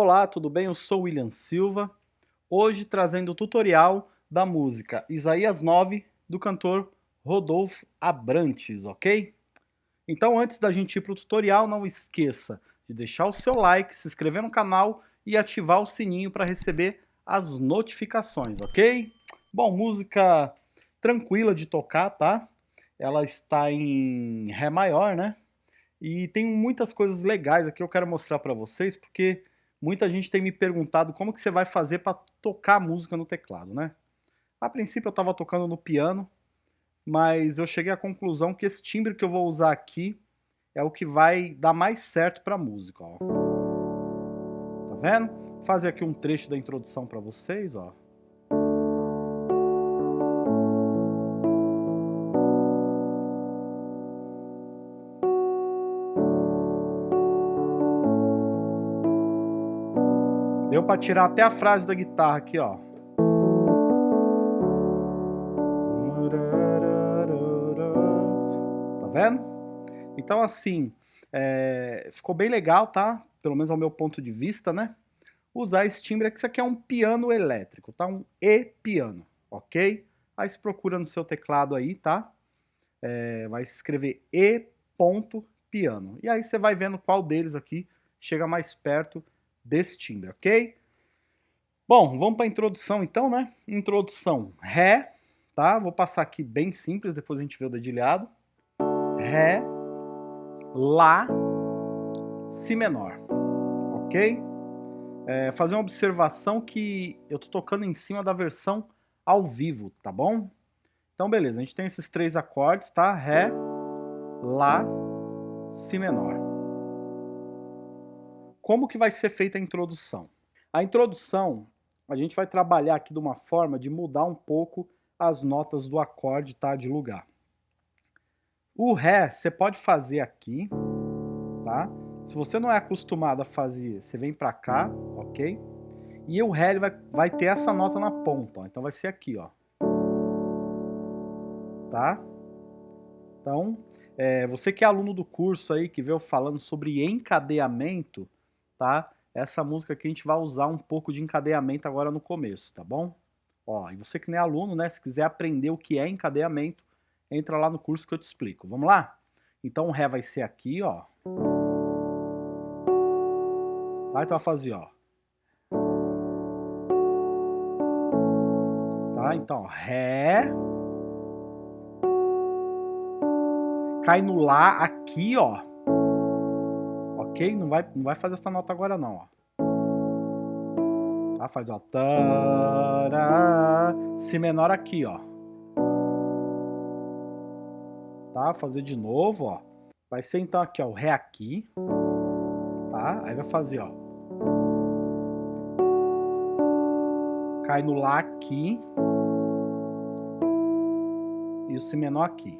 Olá, tudo bem? Eu sou William Silva, hoje trazendo o tutorial da música Isaías 9, do cantor Rodolfo Abrantes, ok? Então antes da gente ir para o tutorial, não esqueça de deixar o seu like, se inscrever no canal e ativar o sininho para receber as notificações, ok? Bom, música tranquila de tocar, tá? Ela está em Ré maior, né? E tem muitas coisas legais aqui que eu quero mostrar para vocês, porque muita gente tem me perguntado como que você vai fazer para tocar música no teclado, né? A princípio eu estava tocando no piano, mas eu cheguei à conclusão que esse timbre que eu vou usar aqui é o que vai dar mais certo para a música, ó. Tá vendo? Vou fazer aqui um trecho da introdução para vocês, ó. Para tirar até a frase da guitarra aqui, ó. Tá vendo? Então, assim, é, ficou bem legal, tá? Pelo menos ao meu ponto de vista, né? Usar esse timbre, que isso aqui é um piano elétrico, tá? Um E-piano, ok? Aí você procura no seu teclado aí, tá? É, vai escrever E.piano. E aí você vai vendo qual deles aqui chega mais perto desse timbre, ok? Bom, vamos para a introdução então, né? Introdução, Ré, tá? Vou passar aqui bem simples, depois a gente vê o dedilhado. Ré, Lá, Si menor, ok? É, fazer uma observação que eu tô tocando em cima da versão ao vivo, tá bom? Então, beleza, a gente tem esses três acordes, tá? Ré, Lá, Si menor como que vai ser feita a introdução? A introdução, a gente vai trabalhar aqui de uma forma de mudar um pouco as notas do acorde, tá? De lugar. O Ré, você pode fazer aqui, tá? Se você não é acostumado a fazer, você vem pra cá, ok? E o Ré ele vai, vai ter essa nota na ponta, ó. Então vai ser aqui, ó. Tá? Então, é, você que é aluno do curso aí, que veio falando sobre encadeamento, tá? Essa música aqui a gente vai usar um pouco de encadeamento agora no começo, tá bom? Ó, e você que não é aluno, né, se quiser aprender o que é encadeamento, entra lá no curso que eu te explico. Vamos lá? Então o Ré vai ser aqui, ó. Tá? Então vai fazer, ó. Tá? Então, Ré. Cai no Lá aqui, ó ok? Não vai, não vai fazer essa nota agora não, ó. Tá? Faz, ó. Tará, si menor aqui, ó. Tá? Fazer de novo, ó. Vai ser então aqui, ó, o Ré aqui. Tá? Aí vai fazer, ó. Cai no Lá aqui. E o Si menor aqui.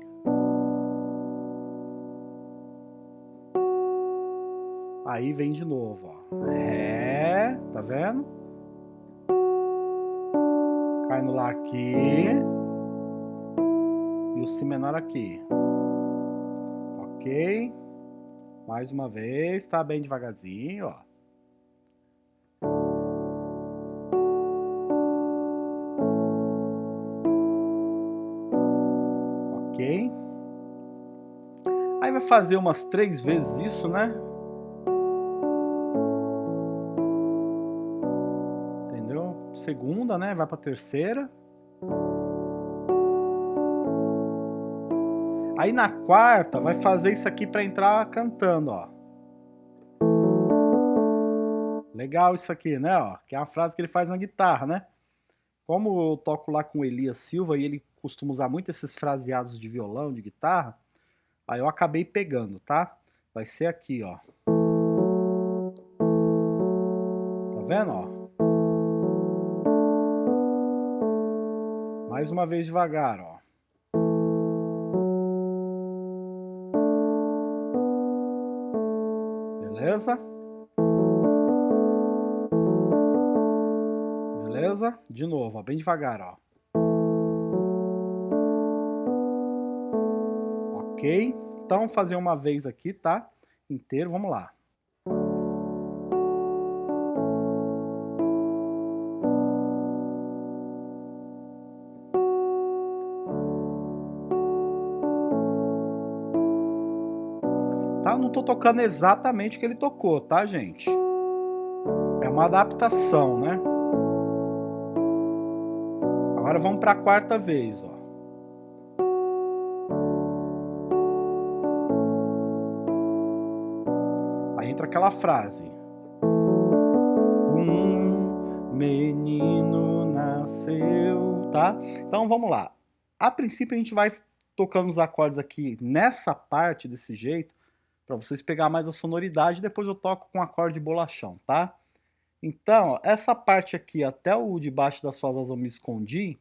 Aí vem de novo, ó. Ré, tá vendo? Cai no Lá aqui. E o Si menor aqui. Ok? Mais uma vez, tá bem devagarzinho, ó. Ok? Aí vai fazer umas três vezes isso, né? Segunda, né? Vai para terceira. Aí na quarta vai fazer isso aqui para entrar cantando, ó. Legal isso aqui, né? Ó, que é a frase que ele faz na guitarra, né? Como eu toco lá com o Elias Silva e ele costuma usar muito esses fraseados de violão, de guitarra, aí eu acabei pegando, tá? Vai ser aqui, ó. Tá vendo, ó? Mais uma vez devagar, ó. Beleza? Beleza? De novo, ó, bem devagar, ó. Ok? Então, fazer uma vez aqui, tá? Inteiro, vamos lá. Não tô tocando exatamente o que ele tocou, tá, gente? É uma adaptação, né? Agora vamos para a quarta vez, ó. Aí entra aquela frase. Um menino nasceu, tá? Então vamos lá. A princípio a gente vai tocando os acordes aqui nessa parte desse jeito, para vocês pegar mais a sonoridade, depois eu toco com acorde bolachão, tá? Então, essa parte aqui até o de baixo das suas asas eu me escondi,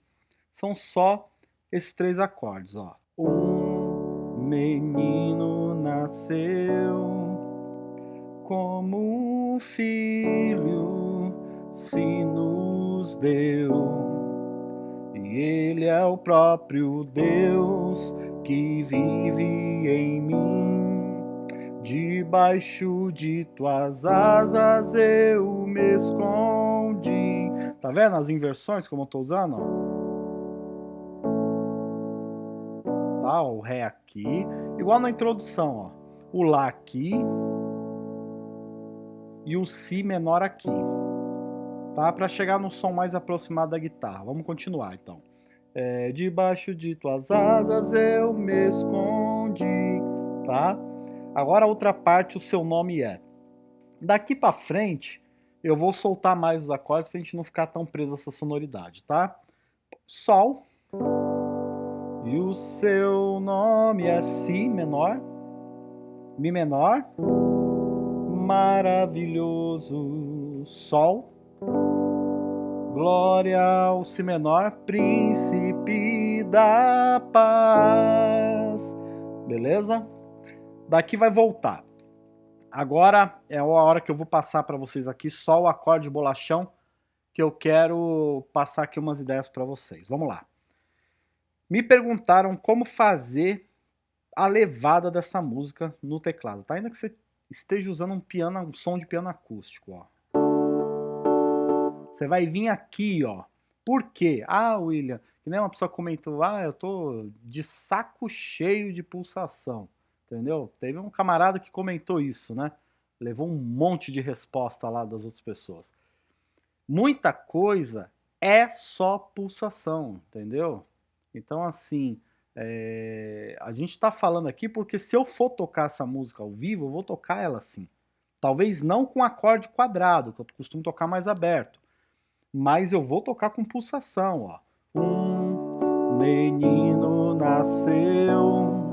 são só esses três acordes, ó. Um menino nasceu como um filho se nos deu. E ele é o próprio Deus que vive em mim. Debaixo de tuas asas eu me escondi. Tá vendo as inversões como eu tô usando? Tá, o Ré aqui. Igual na introdução, ó. O Lá aqui. E o Si menor aqui. Tá? Para chegar no som mais aproximado da guitarra. Vamos continuar, então. É, debaixo de tuas asas eu me escondi. Tá? Agora a outra parte, o seu nome é. Daqui para frente, eu vou soltar mais os acordes para a gente não ficar tão preso essa sonoridade, tá? Sol. E o seu nome é Si menor. Mi menor. Maravilhoso Sol. Glória ao Si menor, príncipe da paz. Beleza? Daqui vai voltar. Agora é a hora que eu vou passar para vocês aqui só o acorde bolachão, que eu quero passar aqui umas ideias para vocês. Vamos lá. Me perguntaram como fazer a levada dessa música no teclado, tá? Ainda que você esteja usando um piano, um som de piano acústico, ó. Você vai vir aqui, ó. Por quê? Ah, William, que nem uma pessoa comentou, ah, eu tô de saco cheio de pulsação entendeu? Teve um camarada que comentou isso, né? Levou um monte de resposta lá das outras pessoas. Muita coisa é só pulsação, entendeu? Então, assim, é... a gente está falando aqui porque se eu for tocar essa música ao vivo, eu vou tocar ela assim. Talvez não com acorde quadrado, que eu costumo tocar mais aberto. Mas eu vou tocar com pulsação, ó. Um menino nasceu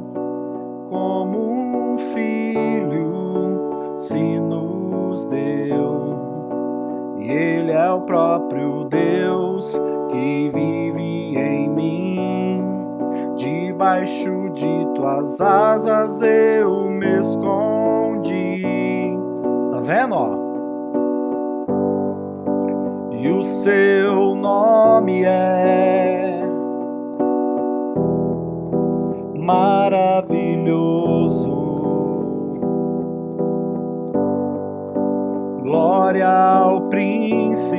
como um filho se nos deu. E Ele é o próprio Deus que vive em mim. Debaixo de tuas asas eu me escondi. Tá vendo, ó? E o seu nome é maravilhoso. Glória ao príncipe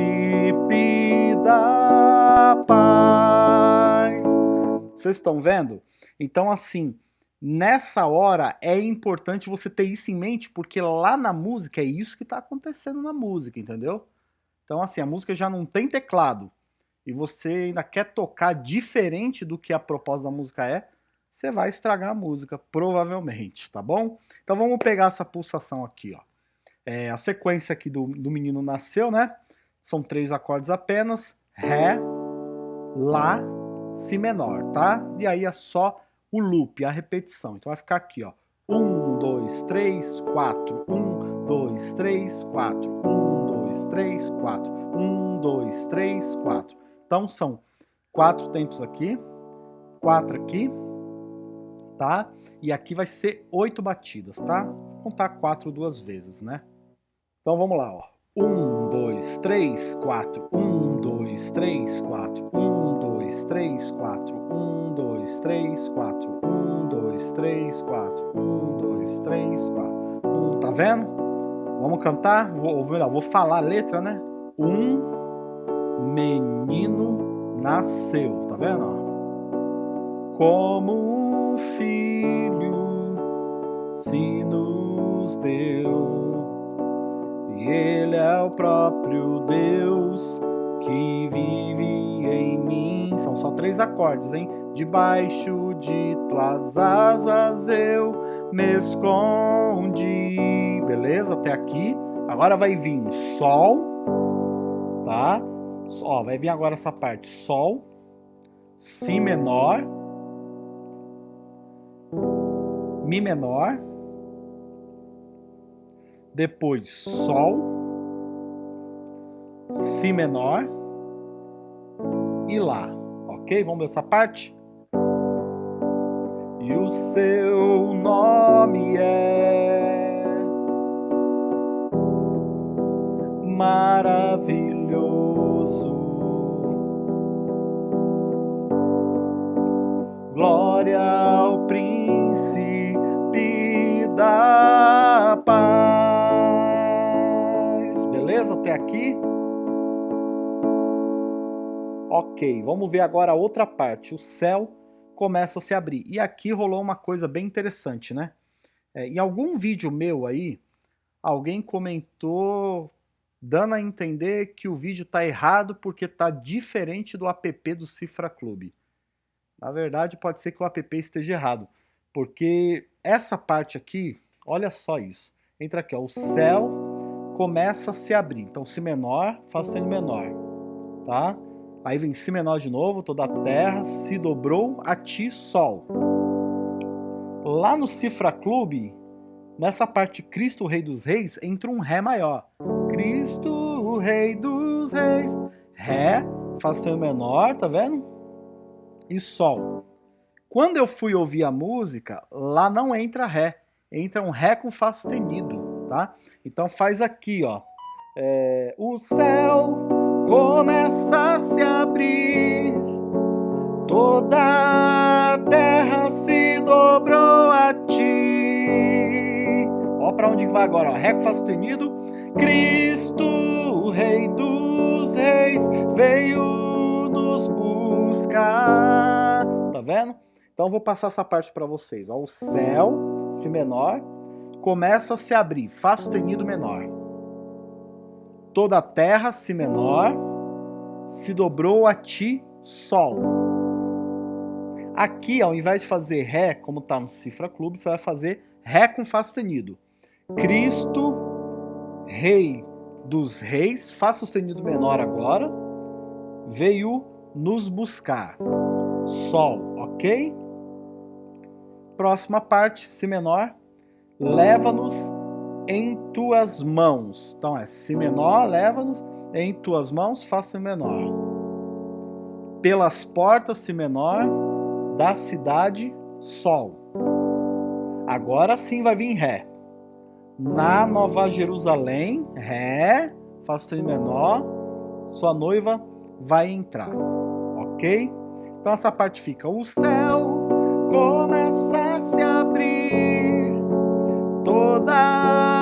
da paz. Vocês estão vendo? Então, assim, nessa hora é importante você ter isso em mente, porque lá na música é isso que está acontecendo na música, entendeu? Então, assim, a música já não tem teclado e você ainda quer tocar diferente do que a proposta da música é, você vai estragar a música, provavelmente, tá bom? Então vamos pegar essa pulsação aqui, ó. É, a sequência aqui do, do menino nasceu, né? São três acordes apenas, Ré, Lá, Si menor, tá? E aí é só o loop, a repetição. Então vai ficar aqui, ó. Um, dois, três, quatro. Um, dois, três, quatro. Um, dois, três, quatro. Um, dois, três, quatro. Então são quatro tempos aqui, quatro aqui, tá? E aqui vai ser oito batidas, tá? Vou contar quatro duas vezes, né? Então vamos lá, ó. Um, dois, três, quatro. Um, dois, três, quatro. Um, dois, três, quatro. Um, dois, três, quatro. Um, dois, três, quatro. Um, dois, três, quatro. Um, tá vendo? Vamos cantar? Vou, melhor, vou falar a letra, né? Um menino nasceu, tá vendo? Como filho se nos deu. Ele é o próprio Deus que vive em mim. São só três acordes, hein? Debaixo de tuas asas eu me escondi. Beleza? Até aqui. Agora vai vir Sol, tá? Ó, vai vir agora essa parte Sol, Si menor, Mi menor, depois Sol, Si menor e Lá, ok? Vamos ver essa parte? E o seu nome é maravilhoso. Glória Ok, vamos ver agora a outra parte. O céu começa a se abrir. E aqui rolou uma coisa bem interessante, né? É, em algum vídeo meu aí, alguém comentou dando a entender que o vídeo está errado porque está diferente do app do Cifra Clube. Na verdade, pode ser que o app esteja errado, porque essa parte aqui, olha só isso. Entra aqui, ó, o céu começa a se abrir. Então, Si menor, Fá sustenido menor, tá? Aí vem Si menor de novo, toda a terra se dobrou a ti, Sol. Lá no Cifra Clube, nessa parte Cristo, Rei dos Reis, entra um Ré maior. Cristo, Rei dos Reis. Ré, Fá sustenido menor, tá vendo? E Sol. Quando eu fui ouvir a música, lá não entra Ré. Entra um Ré com Fá sustenido, tá? Então faz aqui, ó. É, o céu começa toda a terra se dobrou a ti. Ó para onde vai agora, ó. Ré com Fá sustenido, Cristo, o Rei dos Reis, veio nos buscar. Tá vendo? Então vou passar essa parte para vocês. Ó, o céu, Si menor, começa a se abrir, Fá sustenido menor toda a terra, Si menor, se dobrou a ti, Sol. Aqui, ao invés de fazer Ré, como está no Cifra Clube, você vai fazer Ré com Fá sustenido. Cristo, Rei dos Reis, Fá sustenido menor agora, veio nos buscar. Sol, ok? Próxima parte, Si menor, leva-nos em tuas mãos. Então é Si menor, leva-nos em tuas mãos, Si menor. Pelas portas, Si menor, da cidade, Sol. Agora sim vai vir Ré. Na Nova Jerusalém, Ré, Fá Si menor, sua noiva vai entrar. Ok? Então essa parte fica, o céu começa a se abrir, toda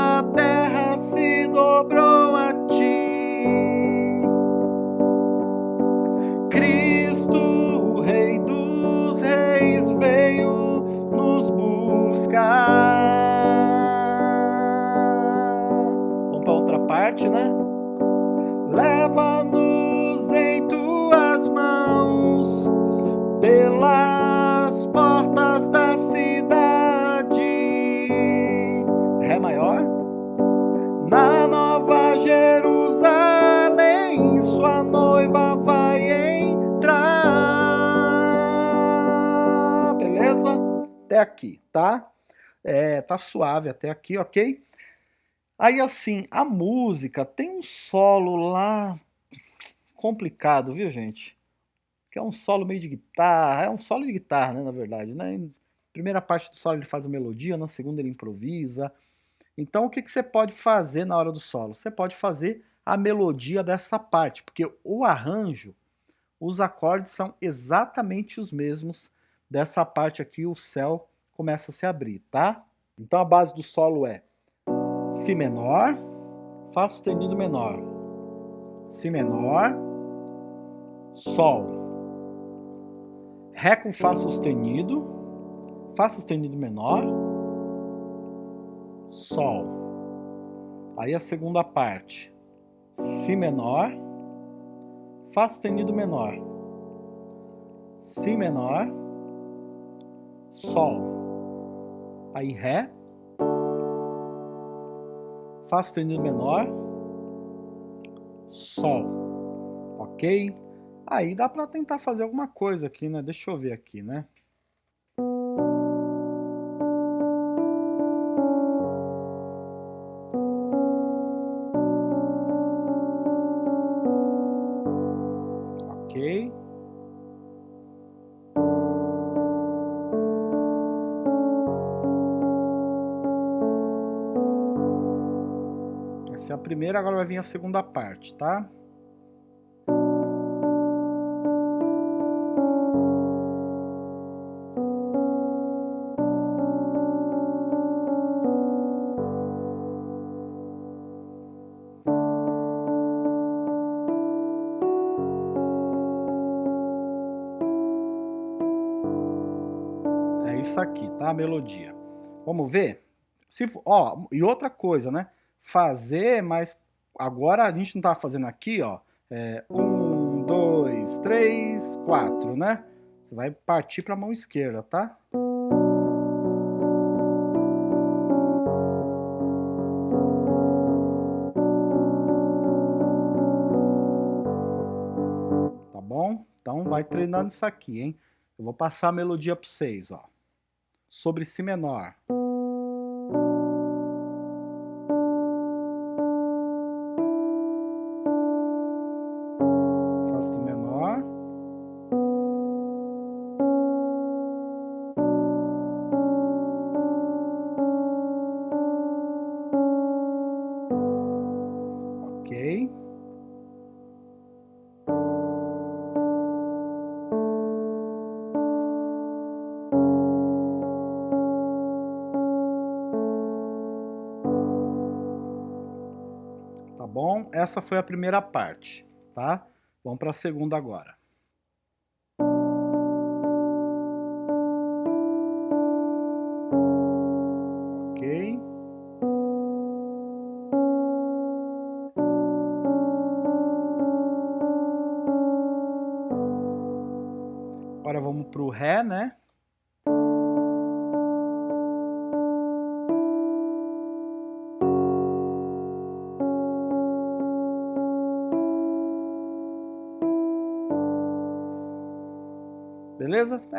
parte, né? Leva-nos em tuas mãos pelas portas da cidade. Ré maior. Na Nova Jerusalém, sua noiva vai entrar. Beleza? Até aqui, tá? É, tá suave até aqui, ok? Aí assim, a música tem um solo lá complicado, viu gente? Que é um solo meio de guitarra, é um solo de guitarra, né, na verdade, né? Primeira parte do solo ele faz a melodia, na segunda ele improvisa. Então o que, que você pode fazer na hora do solo? Você pode fazer a melodia dessa parte, porque o arranjo, os acordes são exatamente os mesmos dessa parte aqui, o céu começa a se abrir, tá? Então a base do solo é Si menor, Fá sustenido menor, Si menor, Sol, Ré com Fá sustenido, Fá sustenido menor, Sol. Aí a segunda parte, Si menor, Fá sustenido menor, Si menor, Sol. Aí Ré, Fá sustenido menor, Sol. Ok? Aí dá para tentar fazer alguma coisa aqui, né? Deixa eu ver aqui, né? Primeira, agora vai vir a segunda parte, tá? isso aqui, tá? A melodia. Vamos ver? Se, ó, e outra coisa, né? Fazer, mas agora a gente não tá fazendo aqui, ó. É, um, dois, três, quatro, né? Você vai partir para a mão esquerda, tá? Tá bom? Então vai treinando isso aqui, hein? Eu vou passar a melodia para vocês, ó sobre Si menor. Essa foi a primeira parte, tá? Vamos para a segunda agora.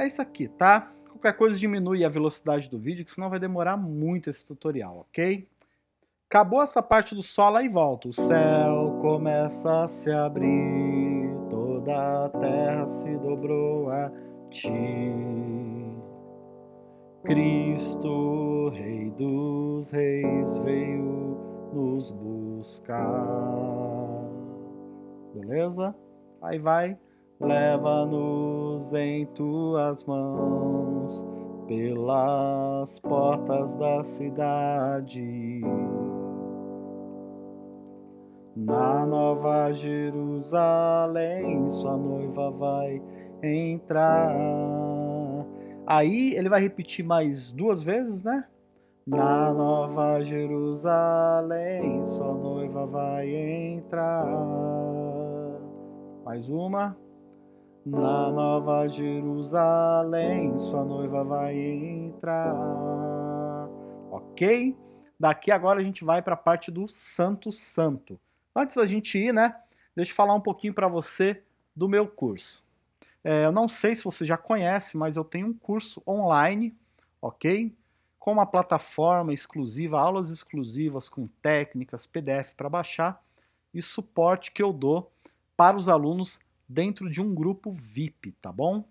É isso aqui, tá? Qualquer coisa diminui a velocidade do vídeo, que senão vai demorar muito esse tutorial, ok? Acabou essa parte do Sol, aí volta. O céu começa a se abrir, toda a terra se dobrou a ti. Cristo, Rei dos Reis, veio nos buscar. Beleza? Aí vai Leva-nos em tuas mãos pelas portas da cidade. Na nova Jerusalém, sua noiva vai entrar. Aí ele vai repetir mais duas vezes, né? Na nova Jerusalém, sua noiva vai entrar. Mais uma. Na nova Jerusalém, sua noiva vai entrar. Ok? Daqui agora a gente vai para a parte do Santo Santo. Antes da gente ir, né? Deixa eu falar um pouquinho para você do meu curso. É, eu não sei se você já conhece, mas eu tenho um curso online, ok? Com uma plataforma exclusiva, aulas exclusivas com técnicas, PDF para baixar e suporte que eu dou para os alunos dentro de um grupo VIP, tá bom?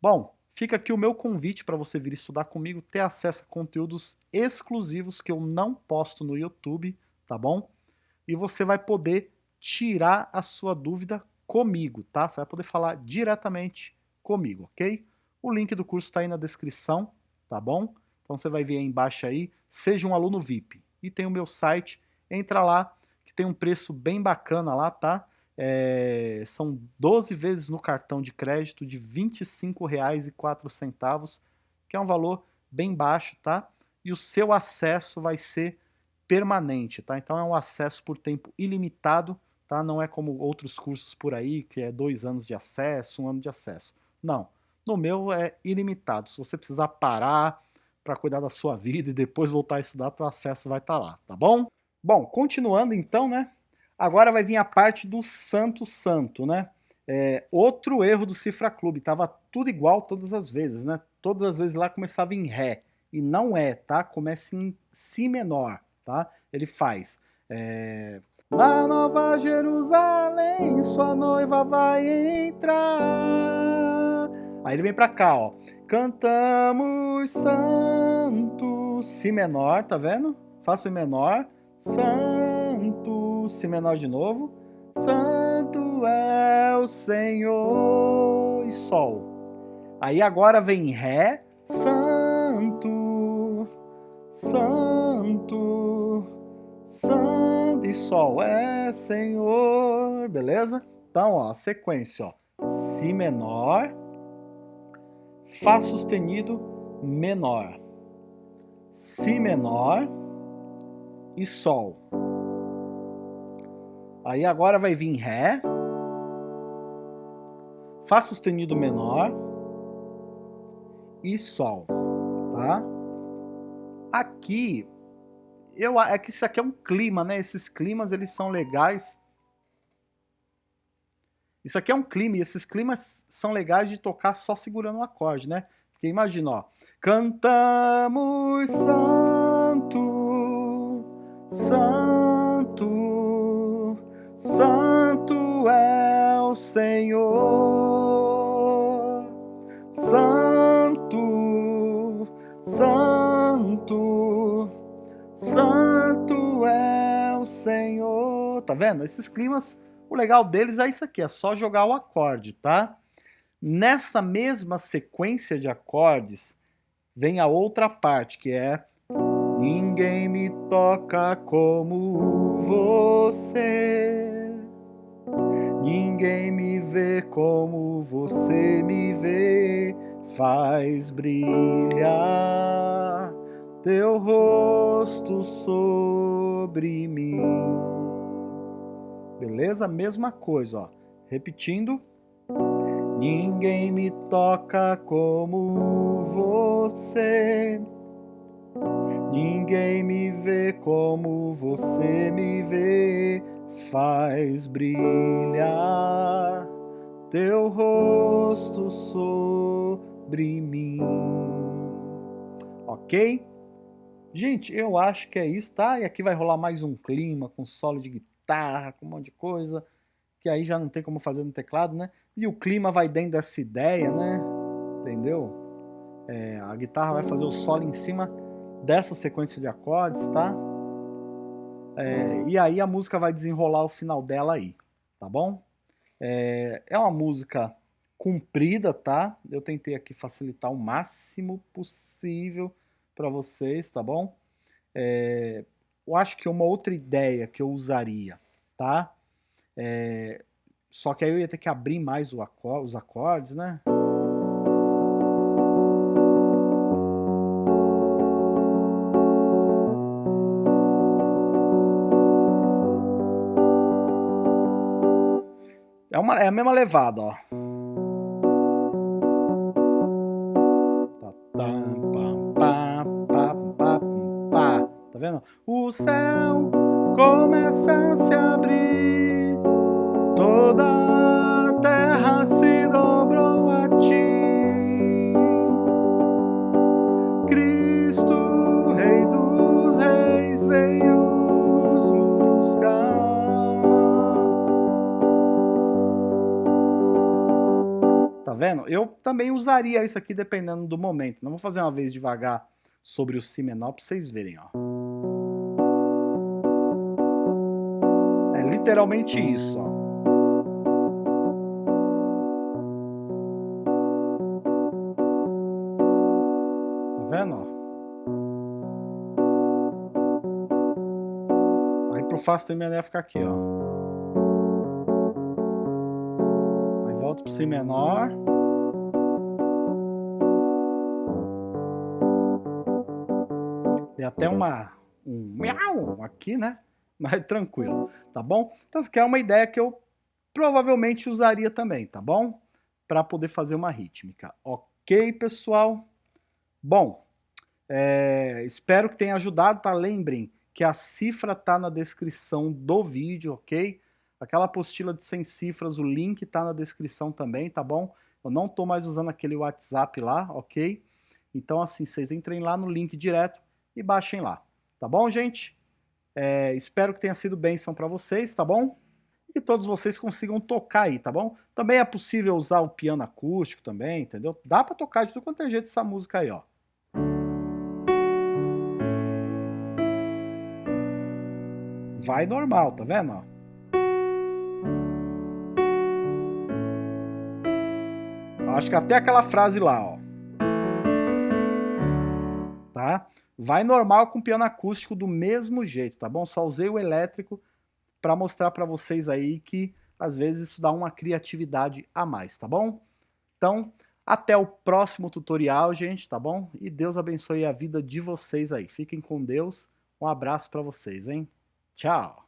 Bom, fica aqui o meu convite para você vir estudar comigo, ter acesso a conteúdos exclusivos que eu não posto no YouTube, tá bom? E você vai poder tirar a sua dúvida comigo, tá? Você vai poder falar diretamente comigo, ok? O link do curso está aí na descrição, tá bom? Então você vai ver aí embaixo aí, seja um aluno VIP. E tem o meu site, entra lá, que tem um preço bem bacana lá, tá? É, são 12 vezes no cartão de crédito de R$ 25,04, que é um valor bem baixo, tá? e o seu acesso vai ser permanente, tá? Então é um acesso por tempo ilimitado, tá? Não é como outros cursos por aí, que é dois anos de acesso, um ano de acesso. Não, no meu é ilimitado. Se você precisar parar para cuidar da sua vida e depois voltar a estudar, o acesso vai estar tá lá, tá bom? Bom, continuando então, né? Agora vai vir a parte do santo santo, né? É, outro erro do Cifra Clube, tava tudo igual todas as vezes, né? Todas as vezes lá começava em Ré, e não é, tá? Começa em Si menor, tá? Ele faz... É... Na Nova Jerusalém, sua noiva vai entrar. Aí ele vem pra cá, ó. Cantamos santo, Si menor, tá vendo? Fá Si menor, santo, Si menor de novo. Santo é o Senhor e Sol. Aí agora vem Ré, Santo, Santo, Santo e Sol é Senhor, beleza? Então, ó, sequência, ó, Si menor, Fá sustenido menor, Si menor e Sol. Aí agora vai vir Ré, Fá sustenido menor e Sol, tá? Aqui, eu, é que isso aqui é um clima, né? Esses climas, eles são legais. Isso aqui é um clima, e esses climas são legais de tocar só segurando o acorde, né? Porque imagina, ó. Cantamos santo, santo, Santo é o Senhor, Santo, Santo, Santo é o Senhor. Tá vendo? Esses climas, o legal deles é isso aqui, é só jogar o acorde, tá? Nessa mesma sequência de acordes, vem a outra parte, que é Ninguém me toca como você. Ninguém me vê como você me vê. Faz brilhar teu rosto sobre mim. Beleza? Mesma coisa, ó. Repetindo. Ninguém me toca como você. Ninguém me vê como você me vê, faz brilhar teu rosto sobre mim. Ok? Gente, eu acho que é isso, tá? E aqui vai rolar mais um clima com solo de guitarra, com um monte de coisa, que aí já não tem como fazer no teclado, né? E o clima vai dentro dessa ideia, né? Entendeu? É, a guitarra vai fazer o solo em cima dessa sequência de acordes, tá? É, e aí a música vai desenrolar o final dela aí, tá bom? É, é uma música comprida, tá? Eu tentei aqui facilitar o máximo possível para vocês, tá bom? É, eu acho que uma outra ideia que eu usaria, tá? É, só que aí eu ia ter que abrir mais acor os acordes, né? É, uma, é a mesma levada, ó. Tá vendo? O céu começa também usaria isso aqui dependendo do momento. Não vou fazer uma vez devagar sobre o si menor para vocês verem, ó. É literalmente isso, ó. Tá vendo, ó? Aí pro Fá sustenido ia ficar aqui, ó. volto para Si menor. Até uma, um miau aqui, né? Mas tranquilo, tá bom? Então, aqui é uma ideia que eu provavelmente usaria também, tá bom? Para poder fazer uma rítmica. Ok, pessoal? Bom, é, espero que tenha ajudado, tá? Lembrem que a cifra tá na descrição do vídeo, ok? Aquela apostila de 100 cifras, o link tá na descrição também, tá bom? Eu não tô mais usando aquele WhatsApp lá, ok? Então, assim, vocês entrem lá no link direto e baixem lá, tá bom, gente? É, espero que tenha sido bênção para vocês, tá bom? E que todos vocês consigam tocar aí, tá bom? Também é possível usar o piano acústico também, entendeu? Dá para tocar de tudo quanto é jeito essa música aí, ó. Vai normal, tá vendo? Acho que até aquela frase lá, ó. Tá? Vai normal com piano acústico do mesmo jeito, tá bom? Só usei o elétrico para mostrar para vocês aí que às vezes isso dá uma criatividade a mais, tá bom? Então, até o próximo tutorial, gente, tá bom? E Deus abençoe a vida de vocês aí. Fiquem com Deus. Um abraço para vocês, hein? Tchau!